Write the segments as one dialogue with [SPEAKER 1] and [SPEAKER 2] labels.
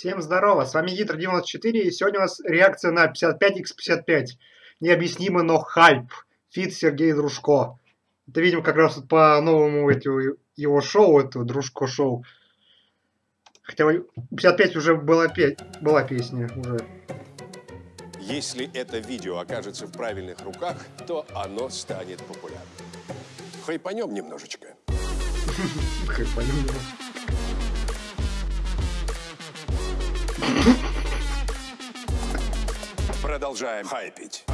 [SPEAKER 1] Всем здорово, с вами Гитр94, и сегодня у нас реакция на 55x55. Необъяснимо, но хайп. Фит Сергей Дружко. Это, видимо, как раз по новому этому, его шоу, это Дружко шоу. Хотя 55 уже была, пе была песня уже.
[SPEAKER 2] Если это видео окажется в правильных руках, то оно станет популярным. Хайпанем немножечко.
[SPEAKER 1] Хайпанем немножечко.
[SPEAKER 2] Продолжаем хайпить.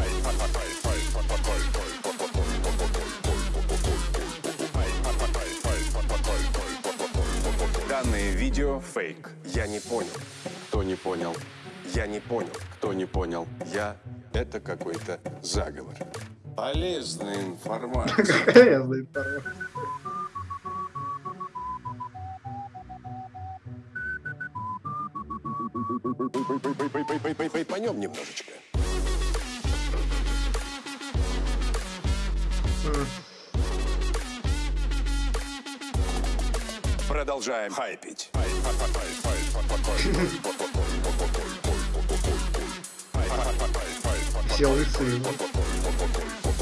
[SPEAKER 2] Данное видео фейк. Я не понял. Кто не понял? Я не понял. Кто не понял? Я... Это какой-то заговор. Полезная информация.
[SPEAKER 1] Полезная информация.
[SPEAKER 2] Пойдем немножечко. Продолжаем хайпить.
[SPEAKER 1] Все лысые.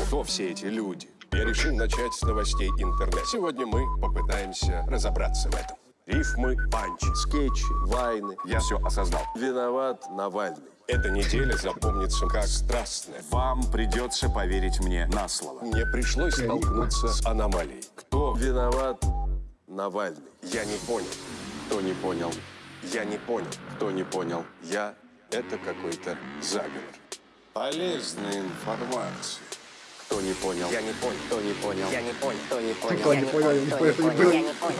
[SPEAKER 2] Кто все эти люди? Я решил начать с новостей интернета. Сегодня мы попытаемся разобраться в этом. Рифмы, панчи, скетчи, вайны. Я все осознал. Виноват Навальный. Эта неделя запомнится как страстная. Вам придется поверить мне на слово. Мне пришлось столкнуться с аномалией. Кто виноват? Навальный. Я не понял. Кто не понял? Я не понял. Кто не понял? Я. Это какой-то заговор. Полезная информация. Кто не понял? Я не понял. Кто не понял?
[SPEAKER 3] Я не понял, кто не понял,
[SPEAKER 1] Кто
[SPEAKER 3] я
[SPEAKER 1] не понял, я не понял, кто не понял.
[SPEAKER 3] я не понял,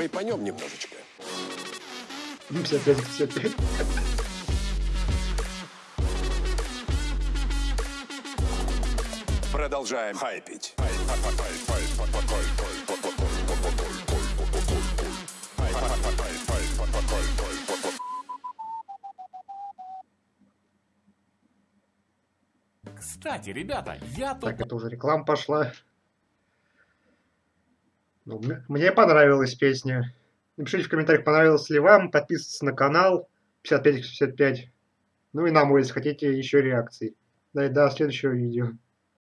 [SPEAKER 2] Хайпанем немножечко.
[SPEAKER 1] 55-55.
[SPEAKER 2] Продолжаем хайпить.
[SPEAKER 4] Кстати, ребята, я тут...
[SPEAKER 1] Так, это уже реклама пошла. Мне понравилась песня. Напишите в комментариях, понравилась ли вам. Подписывайтесь на канал 55-55. Ну и на мой, если хотите еще реакций. Да и до следующего видео.